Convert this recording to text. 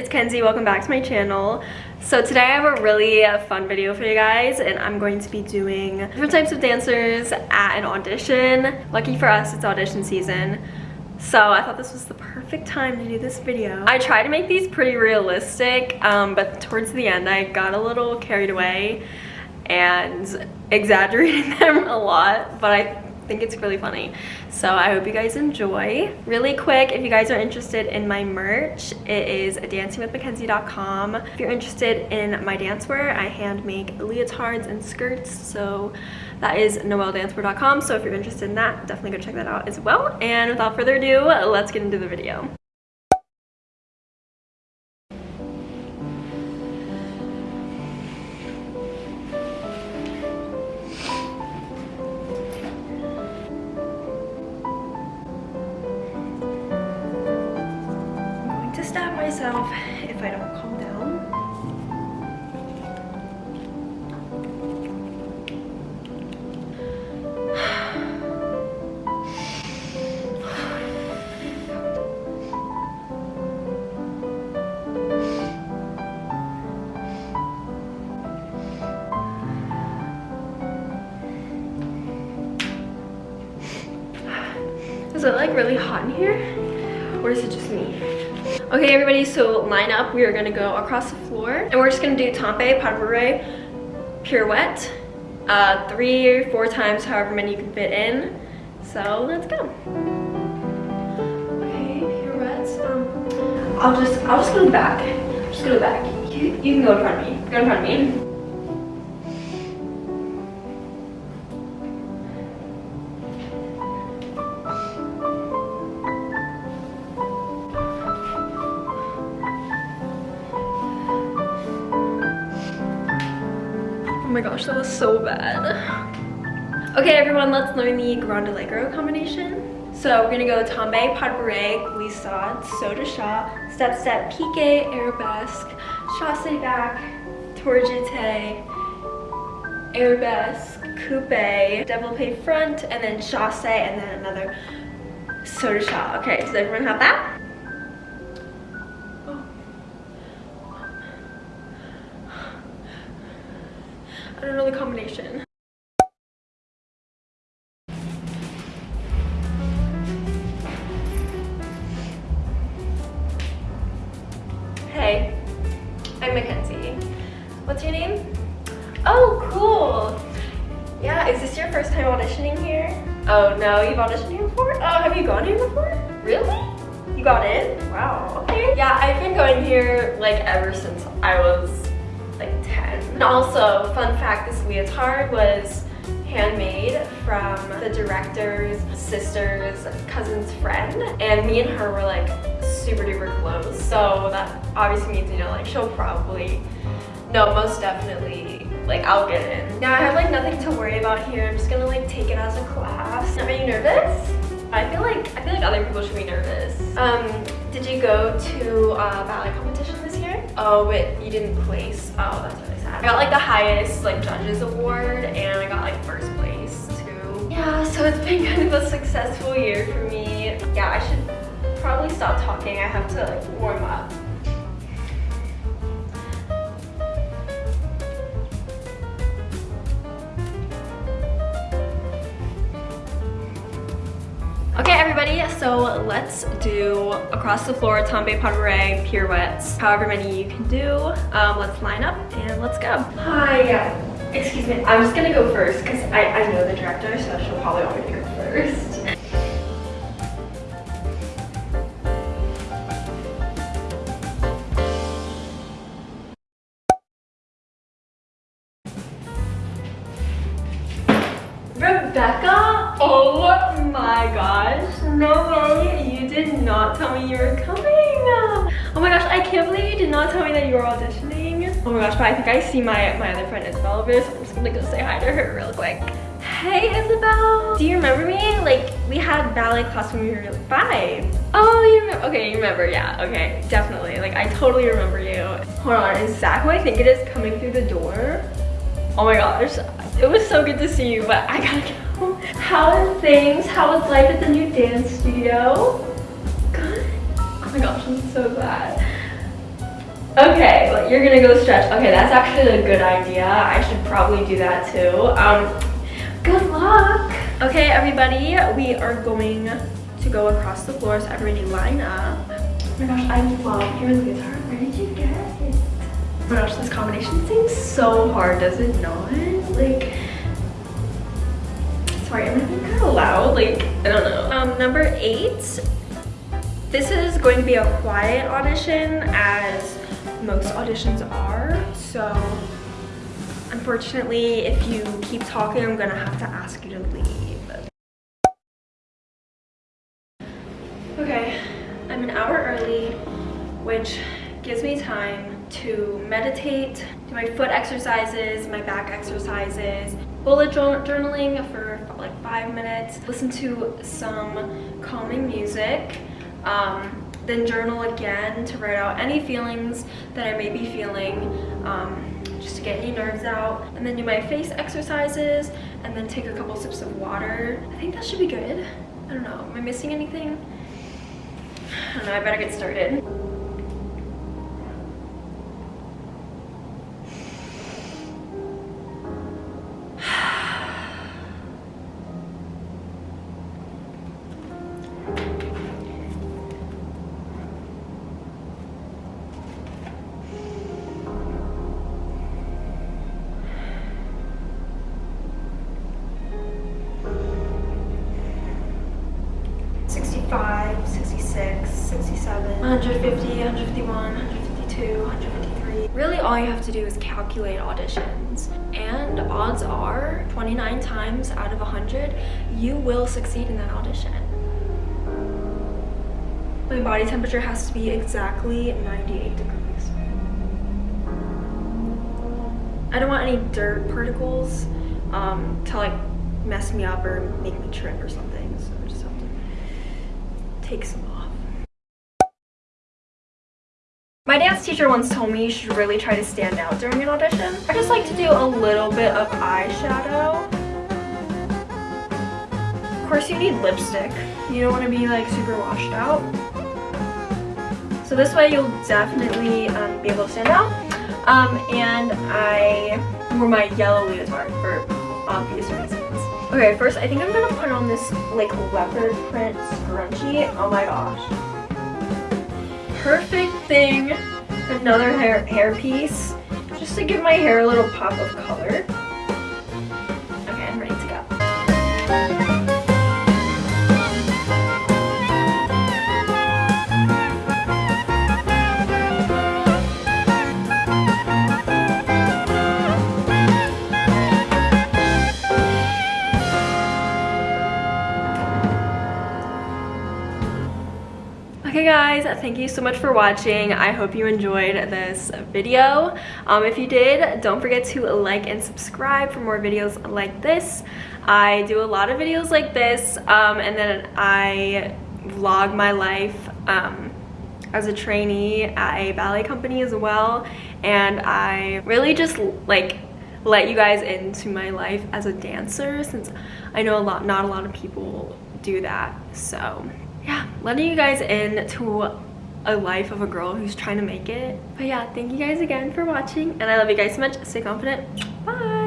it's Kenzie. Welcome back to my channel. So today I have a really uh, fun video for you guys and I'm going to be doing different types of dancers at an audition. Lucky for us, it's audition season. So I thought this was the perfect time to do this video. I try to make these pretty realistic, um, but towards the end I got a little carried away and exaggerated them a lot, but I think it's really funny. So I hope you guys enjoy. Really quick, if you guys are interested in my merch, it is dancingwithmackenzie.com. If you're interested in my dancewear, I hand make leotards and skirts. So that is noeldancewear.com. So if you're interested in that, definitely go check that out as well. And without further ado, let's get into the video. Myself if I don't calm down. Is it like really hot in here? Or is it just me? Okay, everybody, so line up. We are gonna go across the floor and we're just gonna do Tombe Pas de Bourrée pirouette uh, three or four times, however many you can fit in. So let's go. Okay, pirouettes. Um, I'll just, I'll just go back. Just go back. You, you can go in front of me. Go in front of me. My gosh, that was so bad. Okay, everyone, let's learn the Grand Allegro combination. So we're gonna go tombe, pas de saut de chat, step step, pique, arabesque, chasse back, tour jeté, arabesque, coupe, développé front, and then chasse, and then another de chat. Okay, does everyone have that? The combination. Hey, I'm Mackenzie. What's your name? Oh, cool. Yeah, is this your first time auditioning here? Oh, no, you've auditioned here before? Oh, have you gone here before? Really? You got in? Wow, okay. Yeah, I've been going here like ever since I was like 10. And also, fun fact, this leotard was handmade from the director's sister's cousin's friend. And me and her were like super duper close. So that obviously means you know like she'll probably no most definitely like I'll get in. Now I have like nothing to worry about here. I'm just gonna like take it as a class. Are you nervous? I feel like I feel like other people should be nervous. Um did you go to a ballet competition this year? Oh but you didn't place oh that's I got like the highest like judges award and I got like first place too. Yeah, so it's been kind of a successful year for me. Yeah, I should probably stop talking. I have to like warm up. Okay, everybody, so let's do across the floor tombe pas pirouettes, however many you can do. Um, let's line up and let's go. Hi, excuse me, I'm just gonna go first because I, I know the director, so she'll probably want me to go first. No way. You did not tell me you were coming. Oh my gosh, I can't believe you did not tell me that you were auditioning. Oh my gosh, but I think I see my, my other friend Isabel over so I'm just gonna go say hi to her real quick. Hey Isabel! Do you remember me? Like, we had ballet class when we were like five. Oh, you remember? Okay, you remember, yeah, okay, definitely. Like, I totally remember you. Hold on, is that who I think it is coming through the door? Oh my gosh, it was so good to see you, but I gotta go. How are things? How is life at the new dance studio? Good? Oh my gosh, I'm so glad. Okay, well, you're gonna go stretch. Okay, that's actually a good idea. I should probably do that too. Um, good luck. Okay, everybody, we are going to go across the floor, so everybody line up. Oh my gosh, I love the guitar. Where did you get it? Oh my gosh, this combination seems so hard, does it not? Like, sorry, I'm being kind of loud. Like, I don't know. Um, number eight. This is going to be a quiet audition as most auditions are. So, unfortunately, if you keep talking, I'm gonna have to ask you to leave. Okay, I'm an hour early, which gives me time to meditate, do my foot exercises, my back exercises, bullet journaling for like five minutes, listen to some calming music, um, then journal again to write out any feelings that I may be feeling, um, just to get any nerves out, and then do my face exercises, and then take a couple sips of water. I think that should be good. I don't know, am I missing anything? I don't know, I better get started. 150, 151, 152, 153. Really all you have to do is calculate auditions. And odds are 29 times out of 100, you will succeed in that audition. My body temperature has to be exactly 98 degrees. I don't want any dirt particles um, to like mess me up or make me trip or something. So I just have to take some off. My dance teacher once told me you should really try to stand out during an audition. I just like to do a little bit of eyeshadow. Of course you need lipstick. You don't want to be like super washed out. So this way you'll definitely um, be able to stand out. Um, and I wore my yellow leotard for obvious reasons. Okay, first I think I'm gonna put on this like leopard print scrunchie. Oh my gosh perfect thing, another hair, hair piece, just to give my hair a little pop of color. Okay, I'm ready to go. Guys thank you so much for watching. I hope you enjoyed this video. Um, if you did don't forget to like and subscribe for more videos like this. I do a lot of videos like this um, and then i vlog my life um, as a trainee at a ballet company as well. And i really just like let you guys into my life as a dancer since i know a lot not a lot of people do that. So yeah, letting you guys in to a life of a girl who's trying to make it. But yeah, thank you guys again for watching and I love you guys so much. Stay confident. Bye.